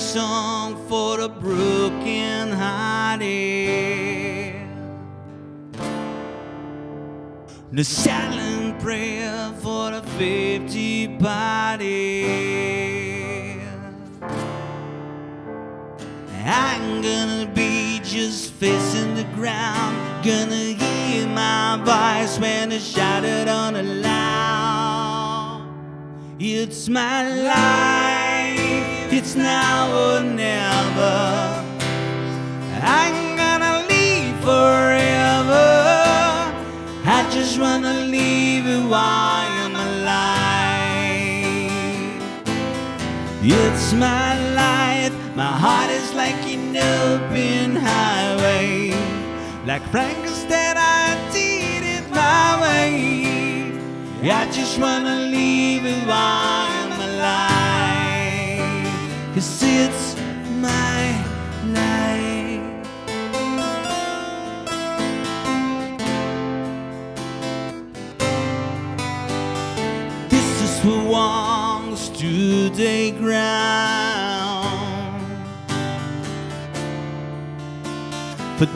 song for the broken hearted. The silent prayer for the faith departed. I'm gonna be just facing the ground. Gonna hear my voice when it's shouted on the aloud. It's my life, it's now or never. I'm gonna live forever. I just wanna it while I'm alive. It's my life, my heart is like an open highway. Like Frankie said, I did it my way. I just wanna live it while. Cause it's my life. This is who wants to the ground For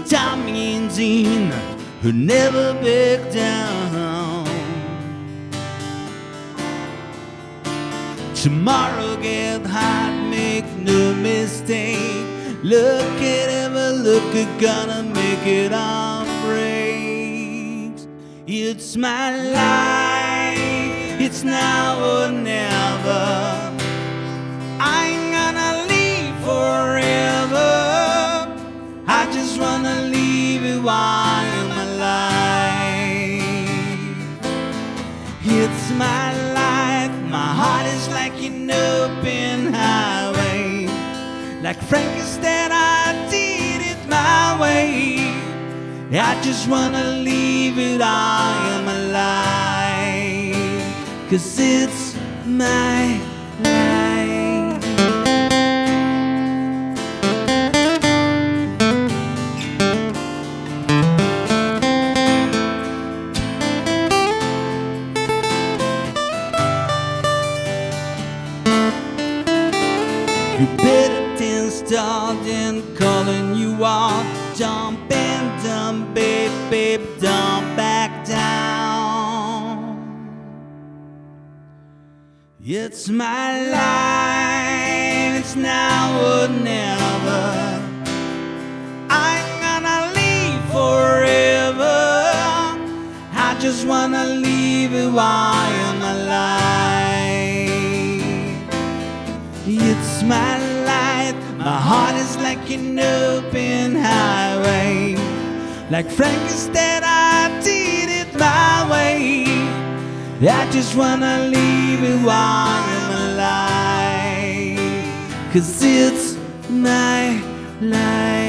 and Dean who never back down Tomorrow get hot, make no mistake. Look at ever look at gonna make it on breaks It's my life, it's now or never. I'm gonna live forever. I just wanna leave it while an open highway Like Frankie said, I did it my way. I just wanna leave it all I'm alive Cause it's my life You better start and calling you out. Jump and dump, babe, babe, don't back down. It's my life, it's now or never. I'm gonna live forever. I just wanna leave it while my life, my heart is like an open highway. Like Frankie said, I did it my way. I just wanna leave it while I'm alive. Cause it's my life.